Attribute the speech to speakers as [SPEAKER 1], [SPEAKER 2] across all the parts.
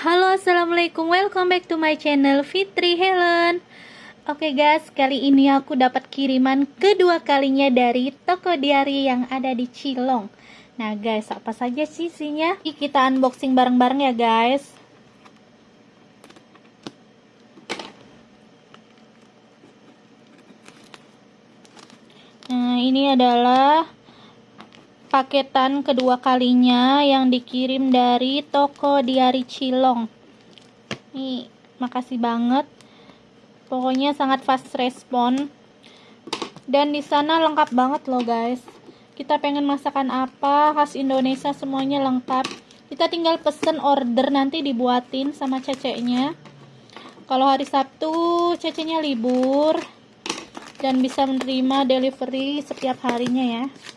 [SPEAKER 1] Halo assalamualaikum. Welcome back to my channel Fitri Helen. Oke okay guys kali ini aku dapat kiriman kedua kalinya dari toko diary yang ada di Cilong. Nah guys apa saja sih isinya kita unboxing bareng-bareng ya guys. Nah ini adalah paketan kedua kalinya yang dikirim dari toko Diari Cilong. Nih, makasih banget. Pokoknya sangat fast respon. Dan di sana lengkap banget loh, guys. Kita pengen masakan apa, khas Indonesia semuanya lengkap. Kita tinggal pesen order nanti dibuatin sama ceceknya. Kalau hari Sabtu ceceknya libur dan bisa menerima delivery setiap harinya ya.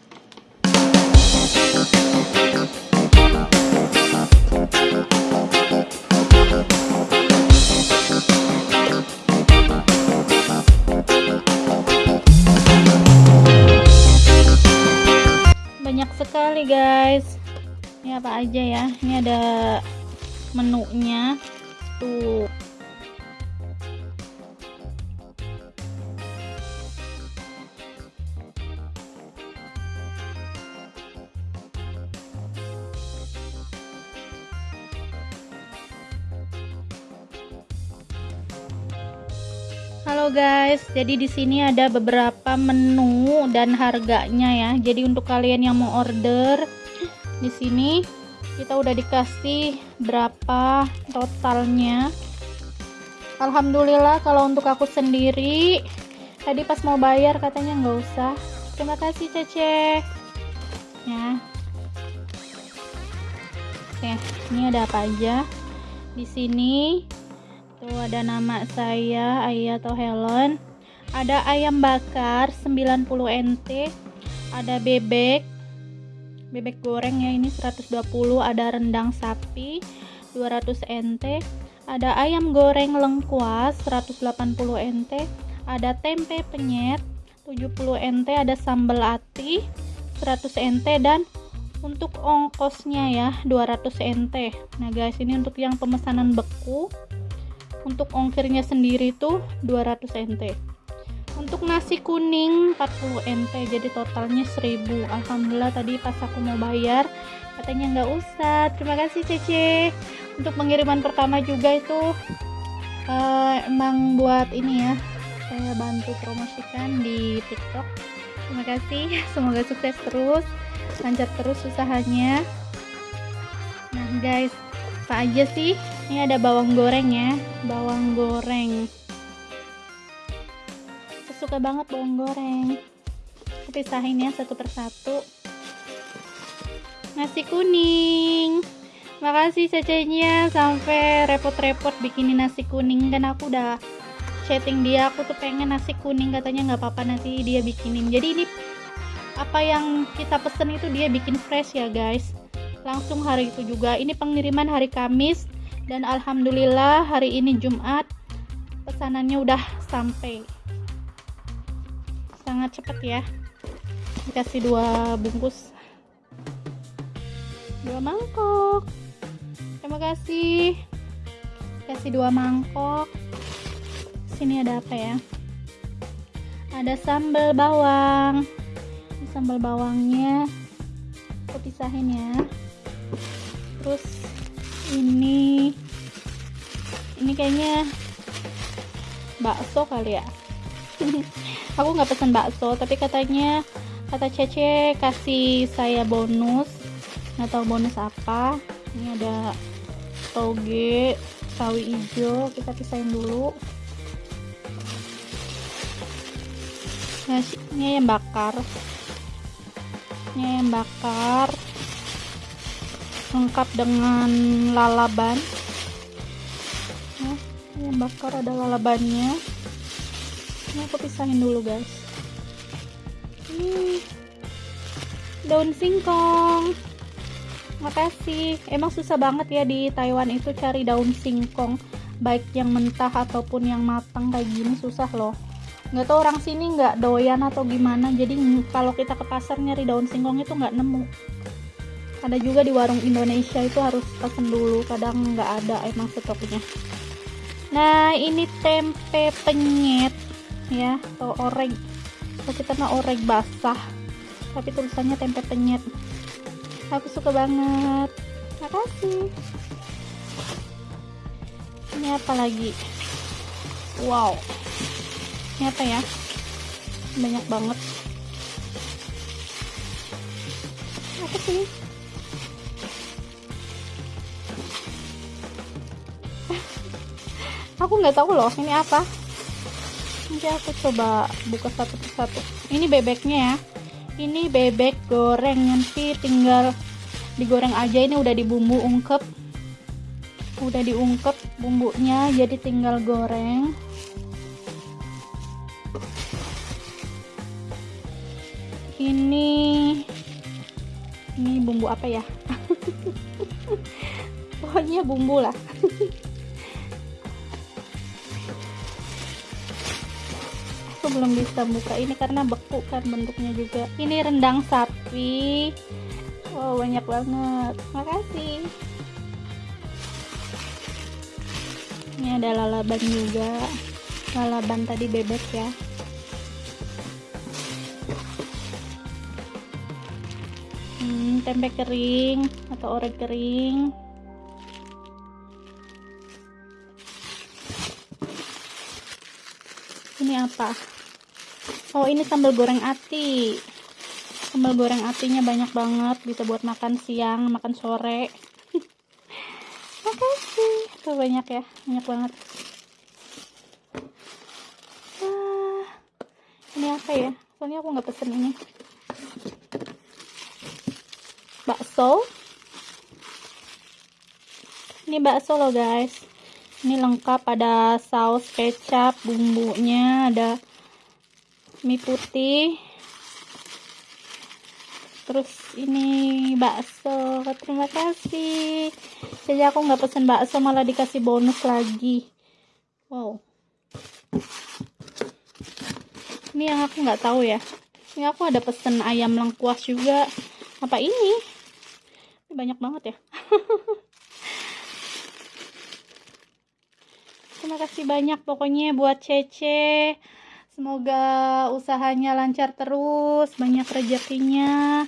[SPEAKER 1] Banyak sekali guys. Ini apa aja ya? Ini ada menunya. Tuh Halo guys, jadi di sini ada beberapa menu dan harganya ya. Jadi untuk kalian yang mau order di sini kita udah dikasih berapa totalnya. Alhamdulillah kalau untuk aku sendiri tadi pas mau bayar katanya nggak usah. Terima kasih Cece. Ya. Oke, ini ada apa aja? Di sini Tuh ada nama saya Ayah atau Helen. Ada ayam bakar 90 NT. Ada bebek. Bebek goreng ya ini 120, ada rendang sapi 200 NT. Ada ayam goreng lengkuas 180 NT. Ada tempe penyet 70 NT, ada sambal ati 100 NT dan untuk ongkosnya ya 200 NT. Nah, guys, ini untuk yang pemesanan beku untuk ongkirnya sendiri tuh 200 NT untuk nasi kuning 40 NT jadi totalnya 1000 Alhamdulillah tadi pas aku mau bayar katanya nggak usah. Terima kasih Cece. Untuk pengiriman pertama juga itu uh, emang buat ini ya saya bantu promosikan di tiktok. Terima kasih. Semoga sukses terus lancar terus usahanya. Nah guys apa aja sih ini ada bawang goreng ya. Bawang goreng. Saya suka banget bawang goreng. Aku pisahin ya satu persatu. Nasi kuning. Makasih cecenya. Sampai repot-repot bikinin nasi kuning. Dan aku udah chatting dia. Aku tuh pengen nasi kuning. Katanya nggak apa-apa nanti dia bikinin. Jadi ini apa yang kita pesen itu dia bikin fresh ya guys. Langsung hari itu juga. Ini pengiriman hari Kamis dan Alhamdulillah hari ini Jumat pesanannya udah sampai. Sangat cepat ya. Dikasih dua bungkus. Dua mangkok. Terima kasih. Kasih dua mangkok. Sini ada apa ya? Ada sambal bawang. Sambal bawangnya. Aku pisahin ya. Terus ini ini kayaknya bakso kali ya. Aku nggak pesen bakso tapi katanya kata Cece kasih saya bonus. Nggak tahu bonus apa. Ini ada toge sawi hijau kita pisahin dulu. Nah ini yang bakar. Ini yang bakar lengkap dengan lalaban. Nah, yang bakar ada lalabannya. Ini aku pisahin dulu guys. Ini daun singkong. Makasih. Emang susah banget ya di Taiwan itu cari daun singkong baik yang mentah ataupun yang matang kayak gini susah loh. Nggak tahu orang sini nggak doyan atau gimana jadi kalau kita ke pasar nyari daun singkong itu nggak nemu ada juga di warung Indonesia itu harus pesen dulu kadang nggak ada emang stoknya nah ini tempe penyet ya atau orek kalau kita mah orek basah tapi tulisannya tempe penyet. Aku suka banget. Makasih. Ini apa lagi? Wow. Ini apa ya? Banyak banget. Apa sih aku nggak tahu loh ini apa? Nanti aku coba buka satu persatu ini bebeknya ya. Ini bebek goreng nanti tinggal digoreng aja. Ini udah dibumbu ungkep. Udah diungkep bumbunya jadi tinggal goreng. Ini ini bumbu apa ya? Pokoknya bumbu lah belum bisa buka. Ini karena beku kan bentuknya juga. Ini rendang sapi. Wow banyak banget. Makasih. Ini ada lalaban juga. Lalaban tadi bebek ya. Hmm, tempe kering atau orek kering. Ini apa oh ini sambal goreng ati. Sambal goreng atinya banyak banget bisa buat makan siang makan sore. Makasih. Tuh banyak ya banyak banget. Ah, ini apa ya? Soalnya aku nggak pesen ini. Bakso. Ini bakso loh guys. Ini lengkap ada saus kecap bumbunya ada mie putih. Terus ini bakso. Terima kasih. Jadi aku nggak pesen bakso malah dikasih bonus lagi. Wow. Ini yang aku nggak tahu ya. Ini aku ada pesen ayam lengkuas juga. Apa ini? Banyak banget ya. Terima kasih banyak pokoknya buat Cece semoga usahanya lancar terus banyak rezekinya.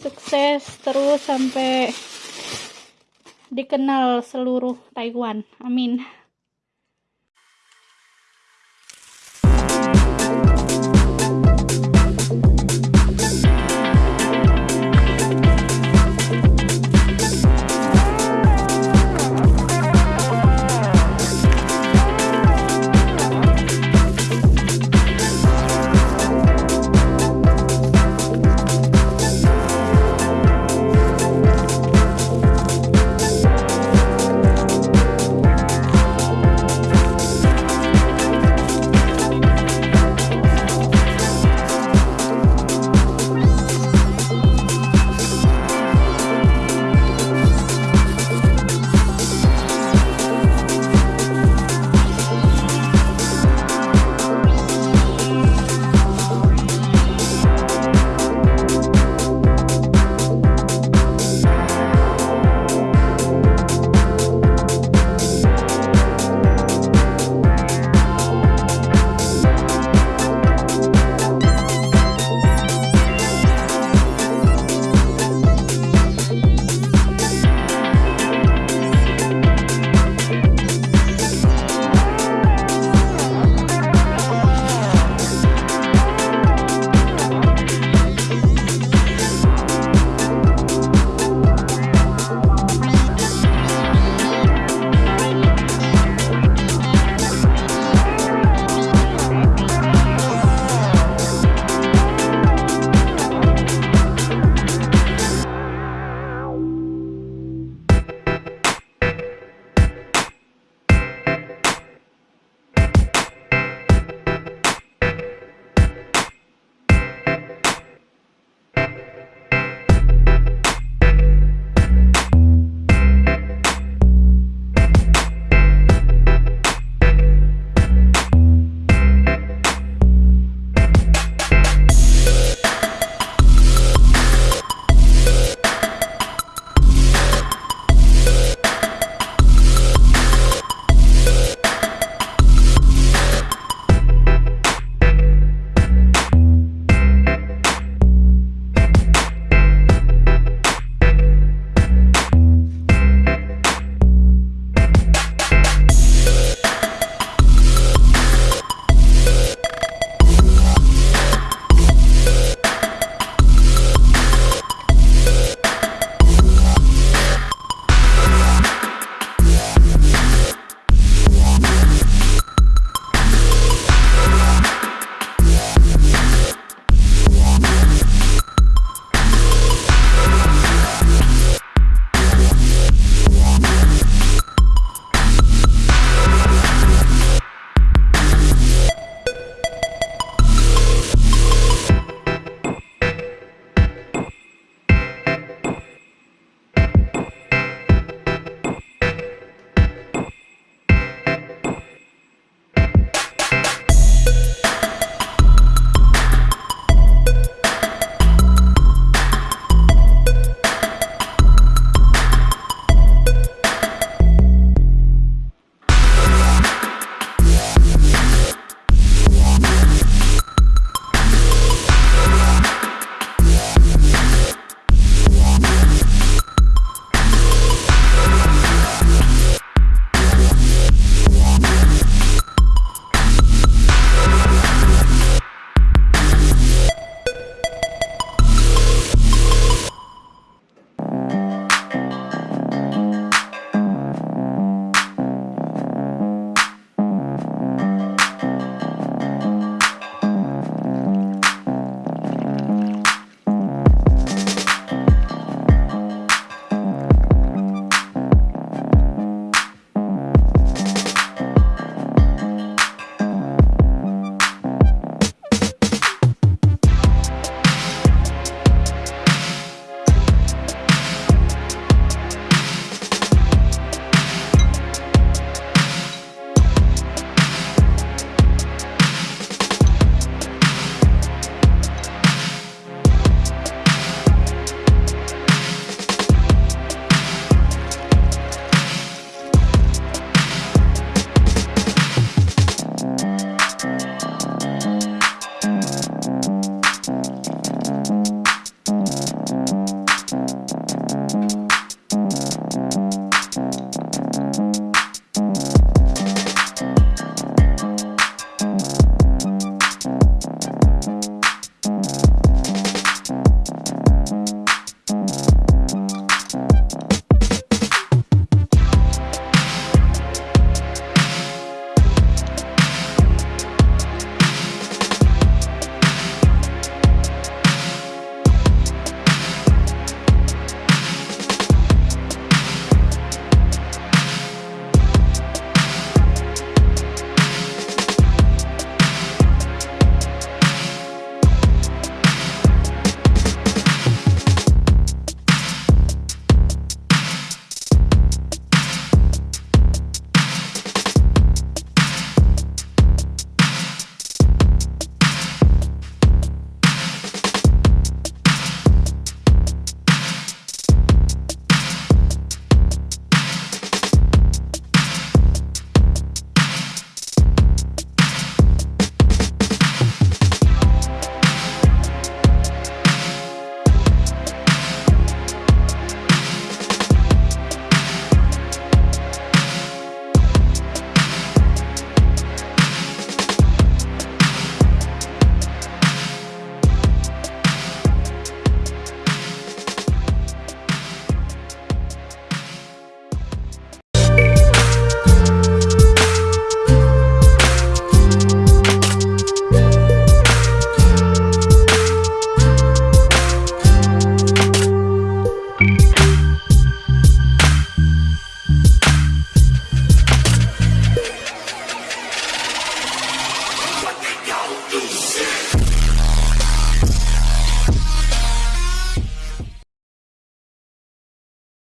[SPEAKER 1] Sukses terus sampai dikenal seluruh Taiwan. Amin